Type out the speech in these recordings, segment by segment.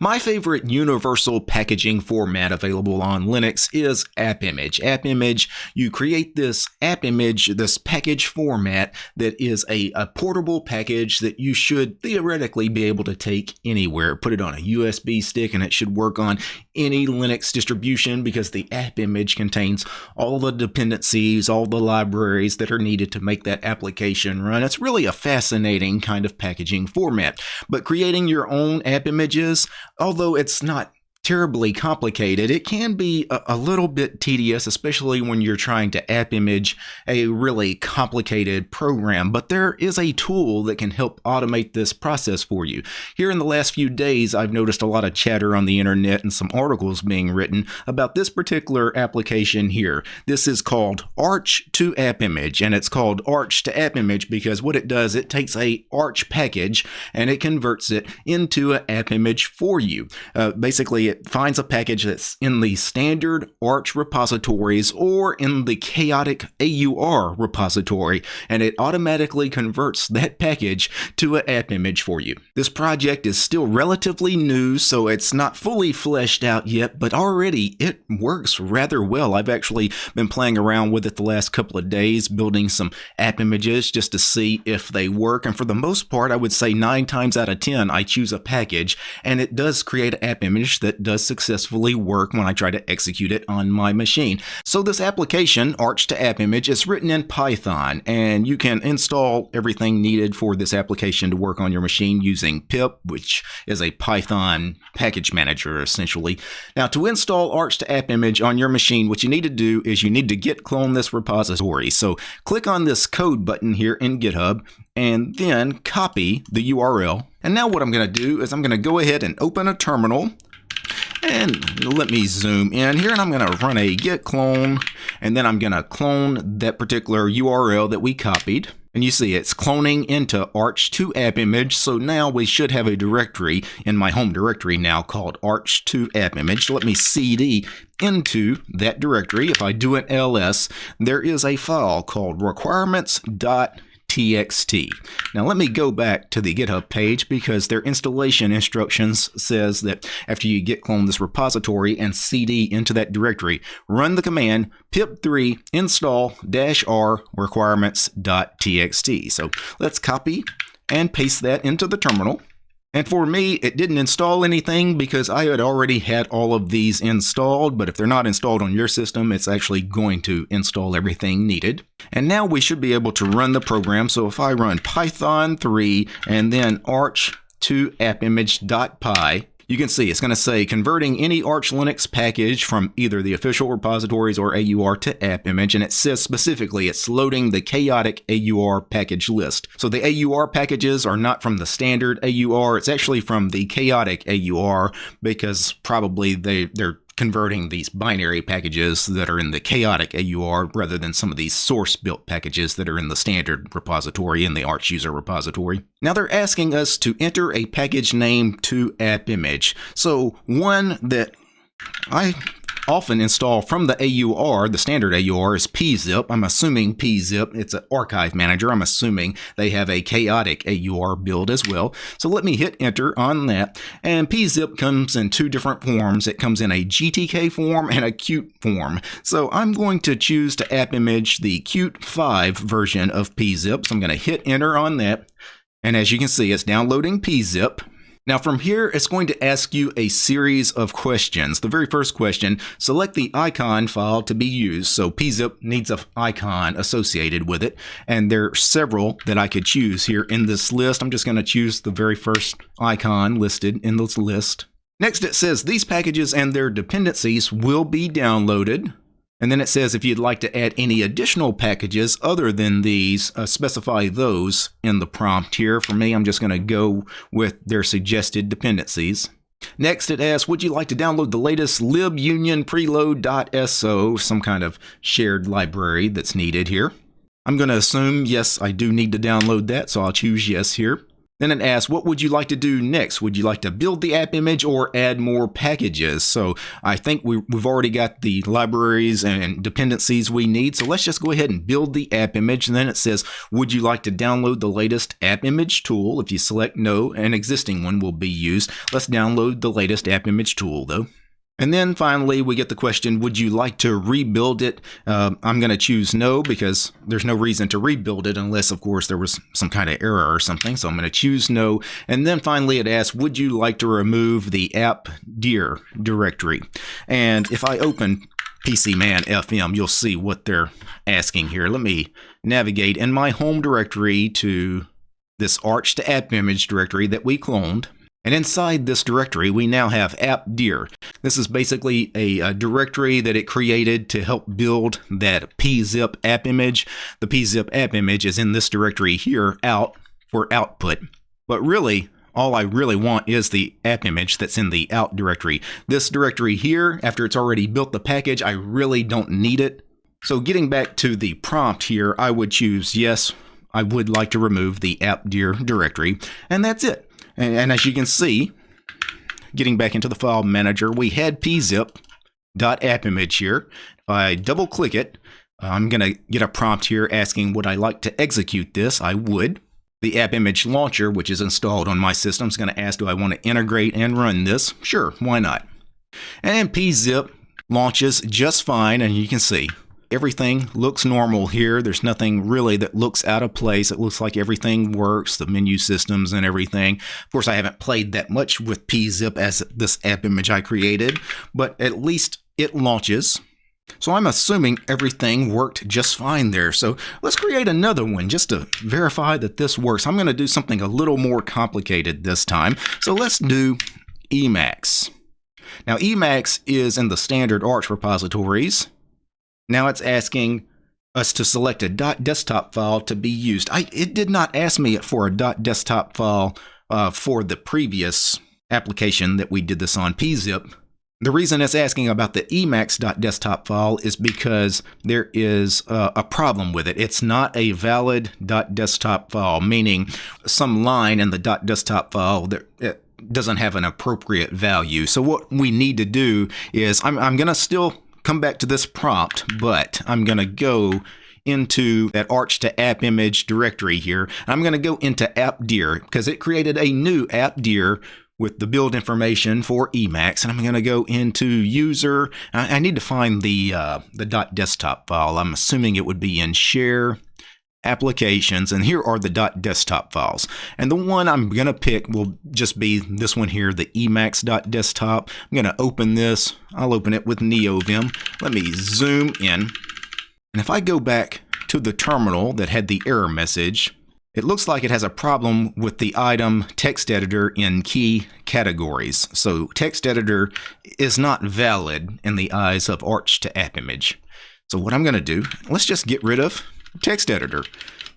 My favorite universal packaging format available on Linux is AppImage. AppImage, you create this app image, this package format that is a, a portable package that you should theoretically be able to take anywhere. Put it on a USB stick and it should work on any Linux distribution because the app image contains all the dependencies, all the libraries that are needed to make that application run. It's really a fascinating kind of packaging format. But creating your own app images, although it's not terribly complicated. It can be a, a, little bit tedious, especially when you're trying to app image a really complicated program, but there is a tool that can help automate this process for you. Here in the last few days, I've noticed a lot of chatter on the internet and some articles being written about this particular application here. This is called Arch to App Image, and it's called Arch to App Image because what it does, it takes a Arch package and it converts it into an app image for you. Uh, basically, it finds a package that's in the standard Arch repositories or in the chaotic AUR repository, and it automatically converts that package to an app image for you. This project is still relatively new, so it's not fully fleshed out yet, but already it works rather well. I've actually been playing around with it the last couple of days, building some app images just to see if they work, and for the most part, I would say 9 times out of 10, I choose a package, and it does create an app image that does successfully work when I try to execute it on my machine. So this application, Arch to App Image, is written in Python, and you can install everything needed for this application to work on your machine using pip, which is a Python package manager, essentially. Now, to install Arch to App Image on your machine, what you need to do is you need to git clone this repository. So click on this code button here in GitHub, and then copy the URL. And now what I'm going to do is I'm going to go ahead and open a terminal. And let me zoom in here and I'm going to run a git clone and then I'm going to clone that particular URL that we copied. And you see it's cloning into Arch2 app image. So now we should have a directory in my home directory now called Arch2 app image. Let me cd into that directory. If I do an ls, there is a file called requirements.txt txt. Now let me go back to the GitHub page because their installation instructions says that after you git clone this repository and cd into that directory, run the command pip3 install -r requirements.txt. So let's copy and paste that into the terminal. And for me, it didn't install anything because I had already had all of these installed, but if they're not installed on your system, it's actually going to install everything needed. And now we should be able to run the program. So if I run Python 3 and then arch to appimage.py, you can see it's going to say converting any Arch Linux package from either the official repositories or AUR to app image, and it says specifically it's loading the chaotic AUR package list. So the AUR packages are not from the standard AUR, it's actually from the chaotic AUR because probably they, they're converting these binary packages that are in the chaotic AUR rather than some of these source built packages that are in the standard repository in the Arch user repository. Now they're asking us to enter a package name to app image. So one that I often install from the AUR, the standard AUR is PeaZip. I'm assuming PeaZip, it's an archive manager. I'm assuming they have a chaotic AUR build as well. So let me hit enter on that. And PeaZip comes in two different forms. It comes in a GTK form and a Qt form. So I'm going to choose to app image the Qt 5 version of PeaZip. So I'm going to hit enter on that. And as you can see, it's downloading PeaZip. Now from here, it's going to ask you a series of questions. The very first question, select the icon file to be used. So PeaZip needs an icon associated with it. And there are several that I could choose here in this list. I'm just going to choose the very first icon listed in this list. Next, it says these packages and their dependencies will be downloaded. And then it says if you'd like to add any additional packages other than these, uh, specify those in the prompt here. For me, I'm just going to go with their suggested dependencies. Next, it asks, would you like to download the latest libunion preload.so, some kind of shared library that's needed here. I'm going to assume, yes, I do need to download that, so I'll choose yes here. Then it asks, what would you like to do next? Would you like to build the app image or add more packages? So I think we, have already got the libraries and dependencies we need. So let's just go ahead and build the app image. And then it says, would you like to download the latest app image tool? If you select no, an existing one will be used. Let's download the latest app image tool though. And then finally, we get the question, would you like to rebuild it? Uh, I'm going to choose no because there's no reason to rebuild it unless, of course, there was some kind of error or something. So I'm going to choose no. And then finally, it asks, would you like to remove the app dir directory? And if I open PCMan FM, you'll see what they're asking here. Let me navigate in my home directory to this arch to app image directory that we cloned. And inside this directory, we now have appdir. This is basically a, a, directory that it created to help build that PeaZip app image. The PeaZip app image is in this directory here, out, for output. But really, all I really want is the app image that's in the out directory. This directory here, after it's already built the package, I really don't need it. So getting back to the prompt here, I would choose yes, I would like to remove the appdir directory, and that's it. And, and as you can see, getting back into the file manager, we had PeaZip.appimage here. If I double click it, I'm going to get a prompt here asking would I like to execute this? I would. The app image launcher, which is installed on my system, is going to ask do I want to integrate and run this? Sure, why not? And PeaZip launches just fine, and you can see everything looks normal here. There's nothing really that looks out of place. It looks like everything works, the menu systems and everything. Of course, I haven't played that much with PeaZip as this app image I created, but at least it launches. So I'm assuming everything worked just fine there. So let's create another one just to verify that this works. I'm going to do something a little more complicated this time. So let's do Emacs. Now Emacs is in the standard Arch repositories. Now it's asking us to select a .desktop file to be used. I, it did not ask me for a .desktop file uh, for the previous application that we did this on, PeaZip. The reason it's asking about the emacs.desktop file is because there is uh, a problem with it. It's not a valid .desktop file, meaning some line in the .desktop file that doesn't have an appropriate value. So what we need to do is I'm, I'm going to still come back to this prompt, but I'm going to go into that Arch to app image directory here. I'm going to go into appdir because it created a new appdir with the build information for Emacs, and I'm going to go into user. I, need to find the uh, the .desktop file. I'm assuming it would be in share applications and here are the .desktop files. And the one I'm going to pick will just be this one here the emacs.desktop I'm going to open this. I'll open it with NeoVim. Let me zoom in. And if I go back to the terminal that had the error message it looks like it has a problem with the item text editor in key categories. So text editor is not valid in the eyes of Arch to App Image. So what I'm going to do let's just get rid of text editor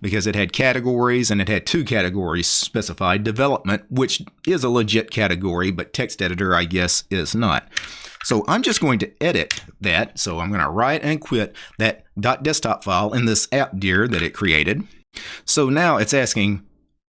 because it had categories and it had two categories specified development, which is a legit category, but text editor, I guess, is not. So I'm just going to edit that. So I'm going to write and quit that .desktop file in this appdir that it created. So now it's asking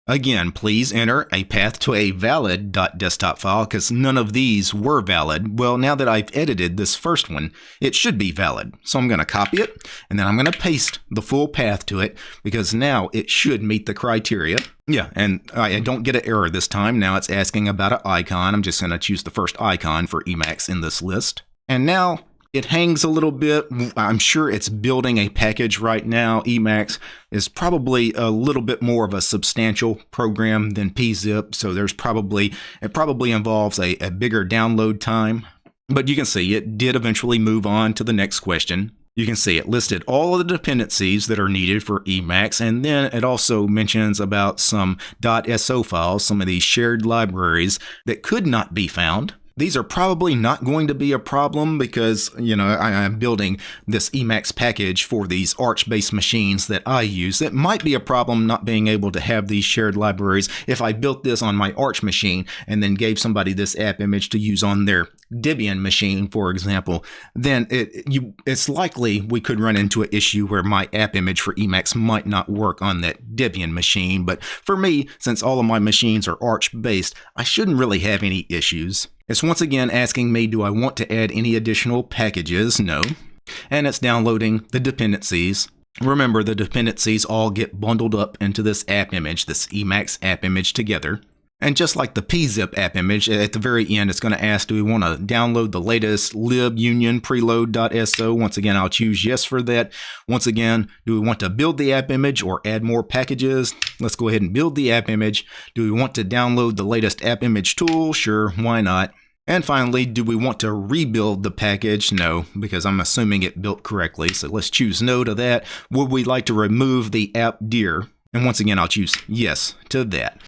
Again, please enter a path to a valid .desktop file because none of these were valid. Well, now that I've edited this first one, it should be valid. So I'm going to copy it and then I'm going to paste the full path to it because now it should meet the criteria. Yeah, and I don't get an error this time. Now it's asking about an icon. I'm just going to choose the first icon for Emacs in this list. And now it hangs a little bit. I'm sure it's building a package right now. Emacs is probably a little bit more of a substantial program than PeaZip, so there's probably it probably involves a, a bigger download time. But you can see it did eventually move on to the next question. You can see it listed all of the dependencies that are needed for Emacs, and then it also mentions about some .so files, some of these shared libraries that could not be found These are probably not going to be a problem because, you know, I, am building this Emacs package for these Arch-based machines that I use. It might be a problem not being able to have these shared libraries if I built this on my Arch machine and then gave somebody this app image to use on their Debian machine, for example, then it, you, it's likely we could run into an issue where my app image for Emacs might not work on that Debian machine. But for me, since all of my machines are Arch-based, I shouldn't really have any issues. It's once again asking me, do I want to add any additional packages? No. And it's downloading the dependencies. Remember, the dependencies all get bundled up into this app image, this Emacs app image together. And just like the PeaZip app image, at the very end, it's going to ask, do we want to download the latest libunion preload.so? Once again, I'll choose yes for that. Once again, do we want to build the app image or add more packages? Let's go ahead and build the app image. Do we want to download the latest app image tool? Sure, why not? And finally, do we want to rebuild the package? No, because I'm assuming it built correctly. So let's choose no to that. Would we like to remove the app dir? And once again, I'll choose yes to that.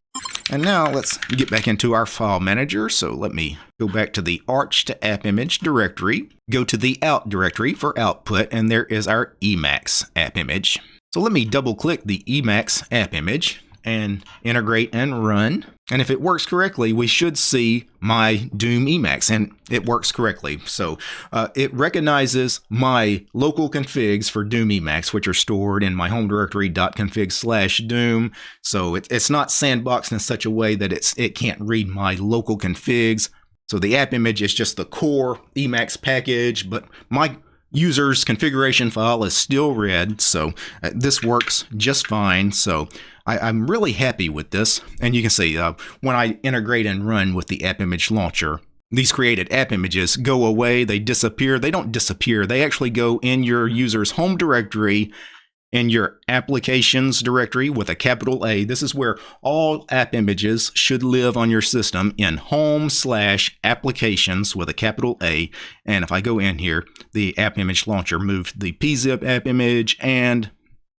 And now let's get back into our file manager. So let me go back to the Arch to app image directory, go to the out directory for output, and there is our Emacs app image. So let me double click the Emacs app image and integrate and run. And if it works correctly, we should see my Doom Emacs, and it works correctly. So uh, it recognizes my local configs for Doom Emacs, which are stored in my home directory .config slash Doom. So it, it's not sandboxed in such a way that it's it can't read my local configs. So the app image is just the core Emacs package, but my user's configuration file is still read, so uh, this works just fine. So I, am really happy with this. And you can see uh, when I integrate and run with the app image launcher, these created app images go away, they disappear. They don't disappear, they actually go in your user's home directory in your applications directory with a capital A. This is where all app images should live on your system in home slash applications with a capital A. And if I go in here, the app image launcher moved the PeaZip app image and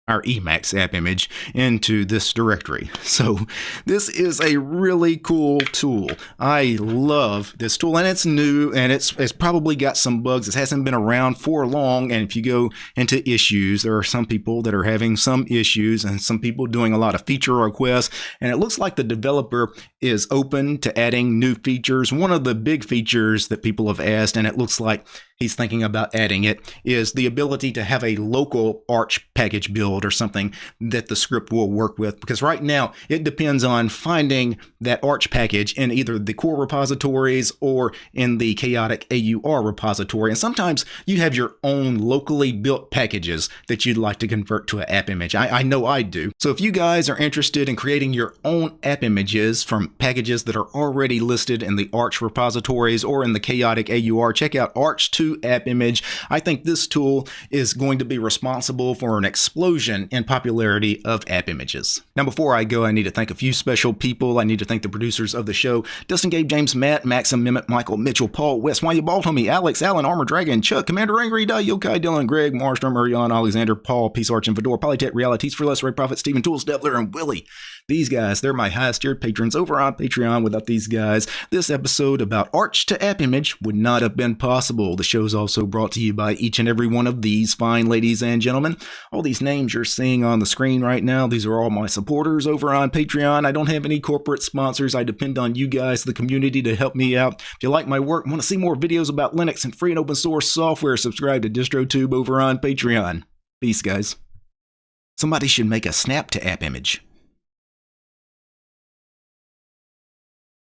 our Emacs app image into this directory. So this is a really cool tool. I love this tool and it's new and it's, it's probably got some bugs. It hasn't been around for long. And if you go into issues, there are some people that are having some issues and some people doing a lot of feature requests. And it looks like the developer is open to adding new features. One of the big features that people have asked, and it looks like he's thinking about adding it is the ability to have a local Arch package build or something that the script will work with. Because right now it depends on finding that Arch package in either the core repositories or in the chaotic AUR repository. And sometimes you have your own locally built packages that you'd like to convert to an app image. I, I know I do. So if you guys are interested in creating your own app images from packages that are already listed in the Arch repositories or in the chaotic AUR, check out Arch 2 app image. I think this tool is going to be responsible for an explosion in popularity of app images. Now, before I go, I need to thank a few special people. I need to thank the producers of the show Dustin, Gabe, James, Matt, Maxim, Mehmet, Michael, Mitchell, Paul, Wes, Why You Bald Homie, Alex, Alan, Armor Dragon, Chuck, Commander Angry, Die, Yokai, Dylan, Greg, Marstrom, Urion, Alexander, Paul, Peace Arch, and Fedor, Polytech, Realities for Less, Ray Prophet, Stephen Tools, Devler, and Willie. These guys, they're my highest tiered patrons over on Patreon. Without these guys, this episode about Arch to App Image would not have been possible. The show is also brought to you by each and every one of these fine ladies and gentlemen. All these names you're seeing on the screen right now, these are all my supporters over on Patreon. I don't have any corporate sponsors. I depend on you guys, the community, to help me out. If you like my work, want to see more videos about Linux and free and open source software, subscribe to DistroTube over on Patreon. Peace, guys. Somebody should make a snap to app image.